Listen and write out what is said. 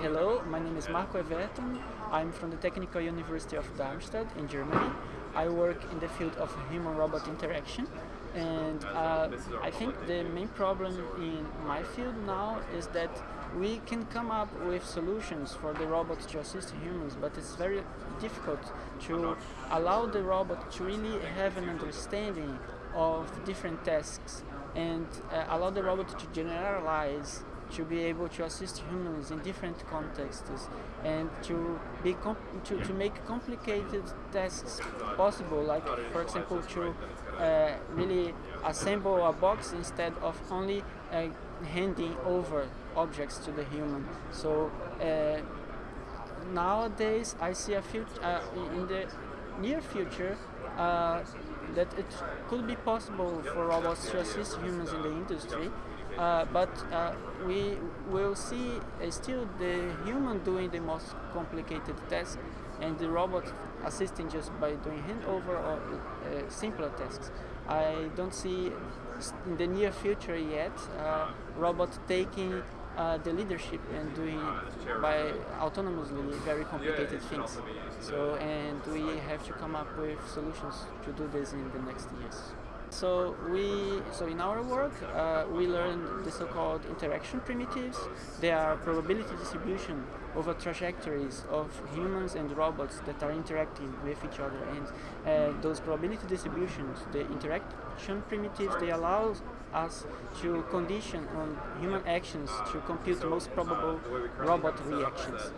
Hello, my name is Marco Ewerton. I'm from the Technical University of Darmstadt in Germany. I work in the field of human-robot interaction and uh, I think the main problem in my field now is that we can come up with solutions for the robots to assist humans, but it's very difficult to allow the robot to really have an understanding of different tasks and uh, allow the robot to generalize to be able to assist humans in different contexts and to be to, to make complicated tasks possible like for example to uh, really assemble a box instead of only uh, handing over objects to the human. So uh, nowadays I see a future uh, in the near future uh, that it could be possible for robots to assist humans in the industry uh, but uh, we will see uh, still the human doing the most complicated task and the robot assisting just by doing handover or uh, simpler tasks. I don't see in the near future yet uh, robot taking uh, the leadership and doing by autonomously very complicated things. So and we have to come up with solutions to do this in the next years. So we, so in our work, uh, we learned the so-called interaction primitives. They are probability distribution over trajectories of humans and robots that are interacting with each other. And uh, those probability distributions, the interaction primitives, they allow us to condition on human actions to compute most probable robot reactions.